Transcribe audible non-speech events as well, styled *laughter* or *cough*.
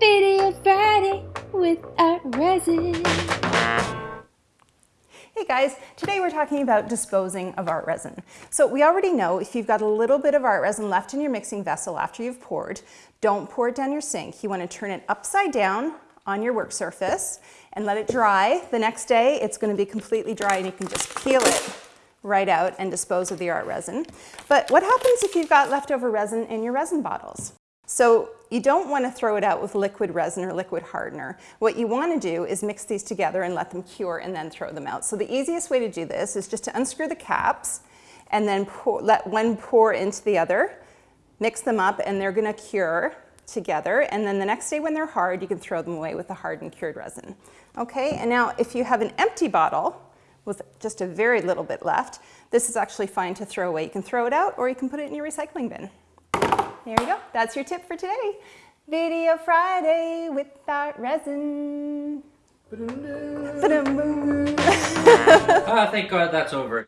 Video Friday with Art Resin. Hey guys, today we're talking about disposing of art resin. So we already know if you've got a little bit of art resin left in your mixing vessel after you've poured, don't pour it down your sink. You want to turn it upside down on your work surface and let it dry. The next day it's going to be completely dry and you can just peel it right out and dispose of the art resin. But what happens if you've got leftover resin in your resin bottles? So you don't want to throw it out with liquid resin or liquid hardener. What you want to do is mix these together and let them cure and then throw them out. So the easiest way to do this is just to unscrew the caps and then pour, let one pour into the other, mix them up and they're going to cure together. And then the next day when they're hard, you can throw them away with the hardened cured resin. Okay, and now if you have an empty bottle with just a very little bit left, this is actually fine to throw away. You can throw it out or you can put it in your recycling bin. There you go. That's your tip for today. Video Friday with Art Resin. Ah, *laughs* thank God that's over.